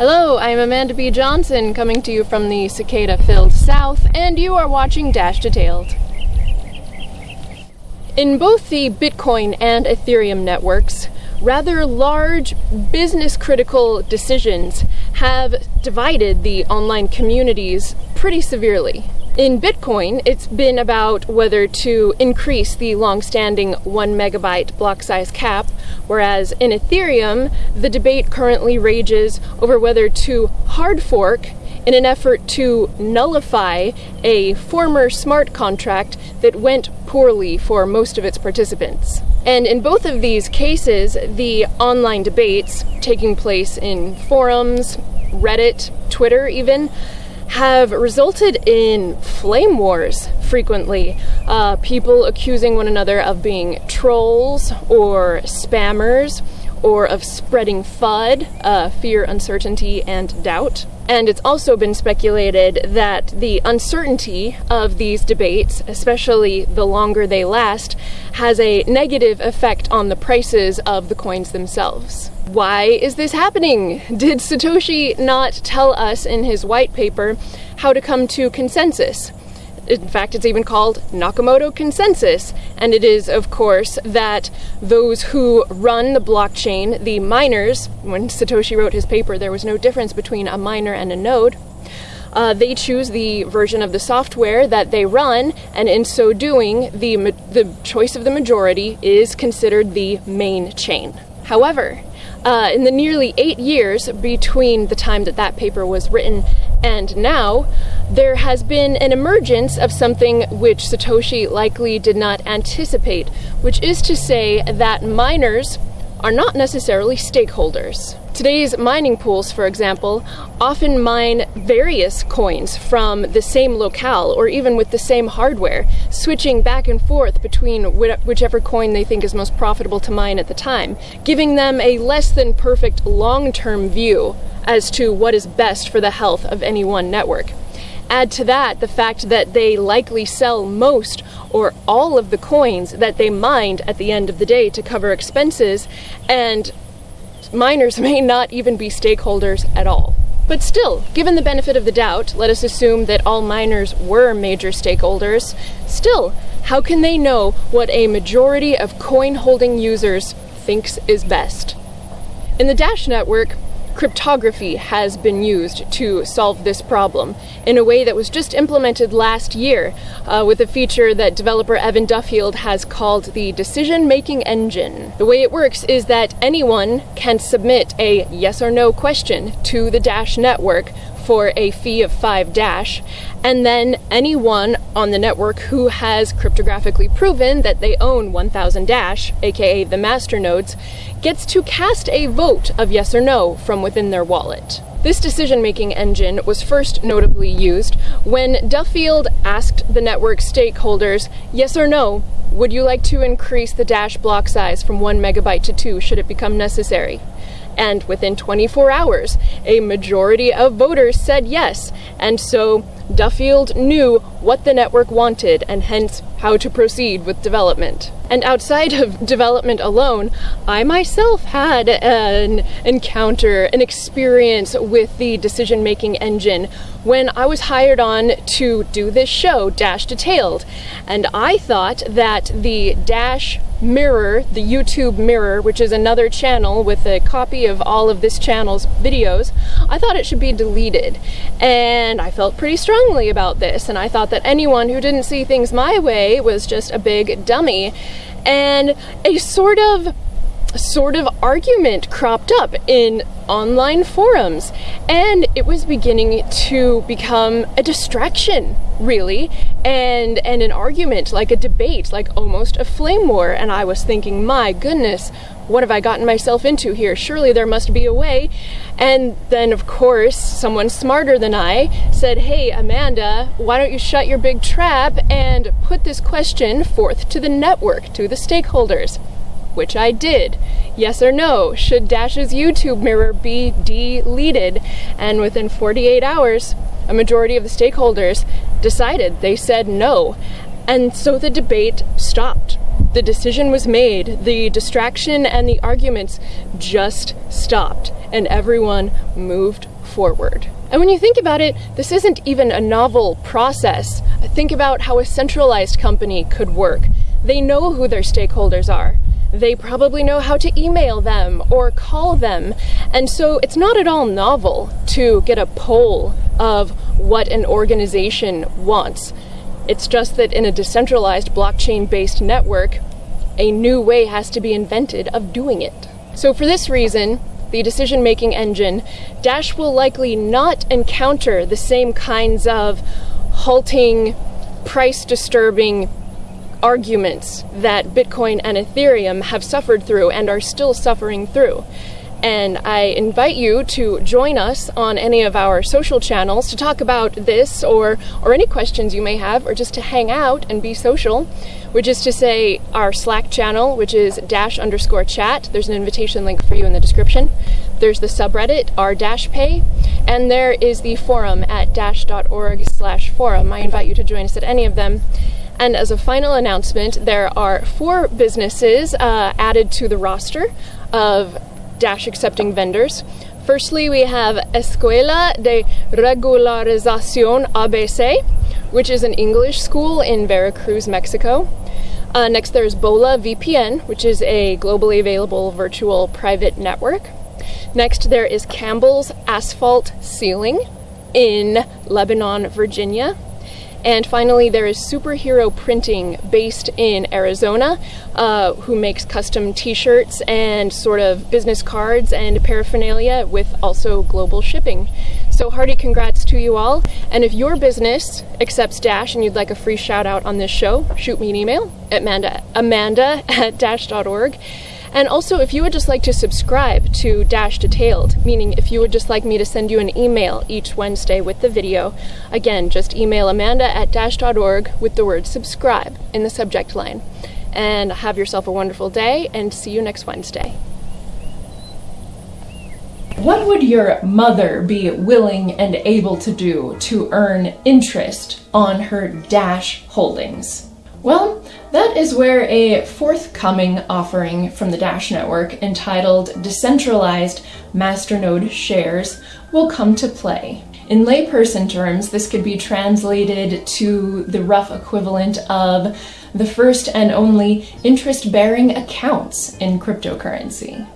Hello, I'm Amanda B. Johnson coming to you from the cicada filled south, and you are watching Dash Detailed. In both the Bitcoin and Ethereum networks, rather large business critical decisions have divided the online communities pretty severely. In Bitcoin, it's been about whether to increase the long-standing one megabyte block size cap, whereas in Ethereum, the debate currently rages over whether to hard fork in an effort to nullify a former smart contract that went poorly for most of its participants. And in both of these cases, the online debates taking place in forums, Reddit, Twitter even, have resulted in flame wars frequently. Uh, people accusing one another of being trolls or spammers or of spreading FUD, uh, fear, uncertainty, and doubt. And it's also been speculated that the uncertainty of these debates, especially the longer they last, has a negative effect on the prices of the coins themselves. Why is this happening? Did Satoshi not tell us in his white paper how to come to consensus? In fact, it's even called Nakamoto Consensus. And it is, of course, that those who run the blockchain, the miners, when Satoshi wrote his paper, there was no difference between a miner and a node. Uh, they choose the version of the software that they run, and in so doing, the, the choice of the majority is considered the main chain. However, uh, in the nearly eight years between the time that that paper was written and now, there has been an emergence of something which Satoshi likely did not anticipate, which is to say that miners are not necessarily stakeholders. Today's mining pools, for example, often mine various coins from the same locale or even with the same hardware, switching back and forth between whichever coin they think is most profitable to mine at the time, giving them a less than perfect long-term view as to what is best for the health of any one network. Add to that the fact that they likely sell most or all of the coins that they mined at the end of the day to cover expenses, and miners may not even be stakeholders at all. But still, given the benefit of the doubt, let us assume that all miners were major stakeholders. Still, how can they know what a majority of coin holding users thinks is best? In the Dash network, cryptography has been used to solve this problem in a way that was just implemented last year uh, with a feature that developer Evan Duffield has called the decision making engine. The way it works is that anyone can submit a yes or no question to the Dash network for a fee of 5 Dash, and then anyone on the network who has cryptographically proven that they own 1000 Dash, aka the master nodes, gets to cast a vote of yes or no from within their wallet. This decision-making engine was first notably used when Duffield asked the network stakeholders, yes or no, would you like to increase the Dash block size from 1 megabyte to 2 should it become necessary? And within 24 hours, a majority of voters said yes. And so Duffield knew what the network wanted and hence how to proceed with development. And outside of development alone, I myself had an encounter, an experience with the decision making engine when I was hired on to do this show, Dash Detailed. And I thought that the Dash Mirror, the YouTube Mirror, which is another channel with a copy of all of this channel's videos, I thought it should be deleted. And I felt pretty strongly about this, and I thought that anyone who didn't see things my way was just a big dummy. And a sort of sort of argument cropped up in online forums and it was beginning to become a distraction really and and an argument like a debate like almost a flame war and I was thinking my goodness what have I gotten myself into here? Surely there must be a way. And then of course someone smarter than I said hey Amanda why don't you shut your big trap and put this question forth to the network to the stakeholders which I did. Yes or no, should Dash's YouTube mirror be deleted? And within 48 hours, a majority of the stakeholders decided, they said no. And so the debate stopped. The decision was made, the distraction and the arguments just stopped, and everyone moved forward. And when you think about it, this isn't even a novel process. Think about how a centralized company could work. They know who their stakeholders are. They probably know how to email them or call them. And so it's not at all novel to get a poll of what an organization wants. It's just that in a decentralized blockchain based network, a new way has to be invented of doing it. So, for this reason, the decision making engine, Dash will likely not encounter the same kinds of halting, price disturbing arguments that Bitcoin and Ethereum have suffered through and are still suffering through. And I invite you to join us on any of our social channels to talk about this or, or any questions you may have, or just to hang out and be social, which is to say, our Slack channel, which is dash underscore chat. There's an invitation link for you in the description. There's the subreddit, r dash pay, and there is the forum at dash.org slash forum. I invite you to join us at any of them. And as a final announcement, there are four businesses uh, added to the roster of Dash accepting vendors. Firstly, we have Escuela de Regularización ABC, which is an English school in Veracruz, Mexico. Uh, next, there's BolehVPN, which is a globally available virtual private network. Next, there is Campbell's Asphalt Sealing in Lebanon, Virginia. And finally, there is Superhero Printing based in Arizona, uh, who makes custom t shirts and sort of business cards and paraphernalia with also global shipping. So, hearty congrats to you all. And if your business accepts Dash and you'd like a free shout out on this show, shoot me an email at Amanda, Amanda at dash.org. And also, if you would just like to subscribe to Dash Detailed, meaning if you would just like me to send you an email each Wednesday with the video, again, just email amanda at dash.org with the word subscribe in the subject line. And have yourself a wonderful day, and see you next Wednesday. What would your mother be willing and able to do to earn interest on her Dash holdings? Well, that is where a forthcoming offering from the Dash Network entitled Decentralized Masternode Shares will come to play. In layperson terms, this could be translated to the rough equivalent of the first and only interest bearing accounts in cryptocurrency.